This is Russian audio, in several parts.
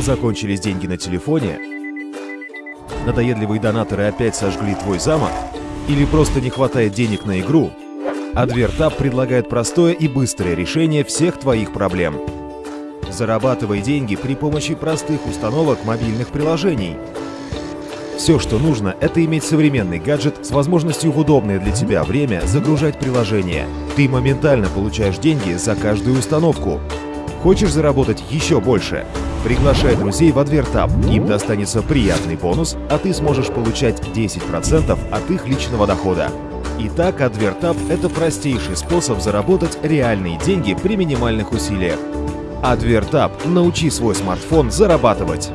закончились деньги на телефоне, надоедливые донаторы опять сожгли твой замок, или просто не хватает денег на игру, Advertap предлагает простое и быстрое решение всех твоих проблем. Зарабатывай деньги при помощи простых установок мобильных приложений. Все, что нужно, это иметь современный гаджет с возможностью в удобное для тебя время загружать приложение. Ты моментально получаешь деньги за каждую установку. Хочешь заработать еще больше? Приглашай друзей в Адвертап. Им достанется приятный бонус, а ты сможешь получать 10% от их личного дохода. Итак, Адвертап – это простейший способ заработать реальные деньги при минимальных усилиях. Адвертап – научи свой смартфон зарабатывать.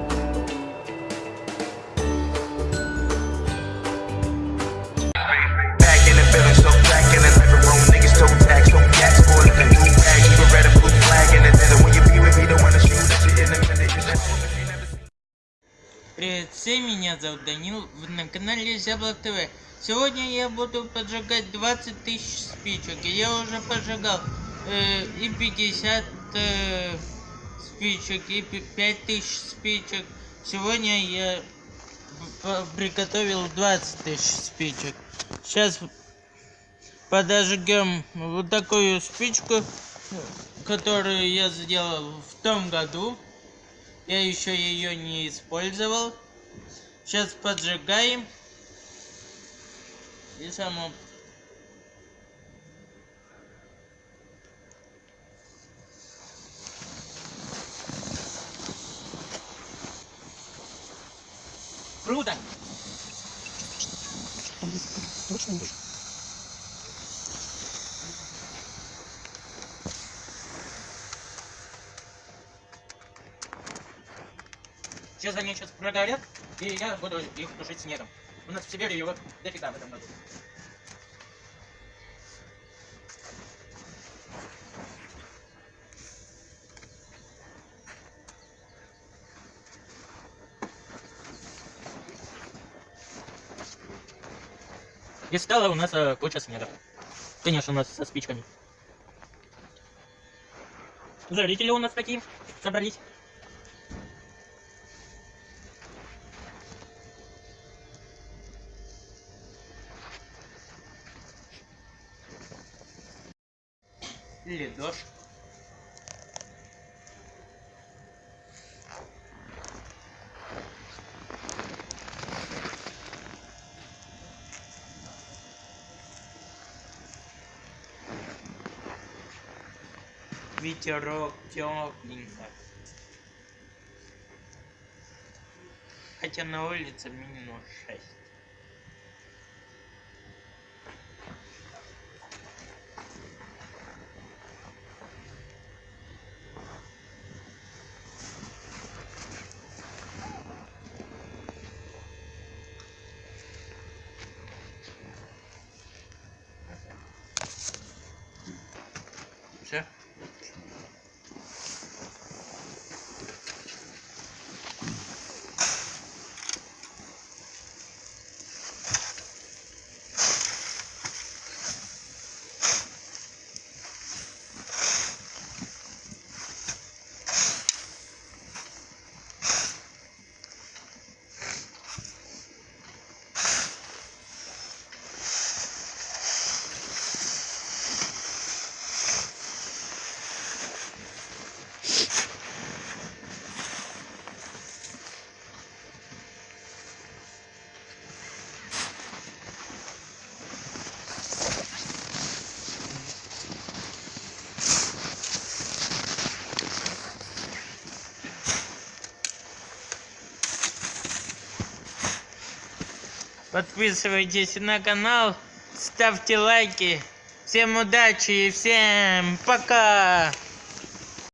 Всем, меня зовут Данил, вы на канале Зяблок ТВ. Сегодня я буду поджигать 20 тысяч спичек. Я уже поджигал э, и 50 э, спичек, и 5 тысяч спичек. Сегодня я приготовил 20 тысяч спичек. Сейчас подожгем вот такую спичку, которую я сделал в том году. Я еще ее не использовал. Сейчас поджигаем. И само. Круто! Сейчас они сейчас прогорят, и я буду их тушить снегом. У нас в Сибири его дофига в этом году. И стало у нас э, куча снега. Конечно, у нас со спичками. Зрители у нас такие собрались. Ледош. Ветерок тепленько. Хотя на улице минус 6. Подписывайтесь на канал, ставьте лайки. Всем удачи и всем пока!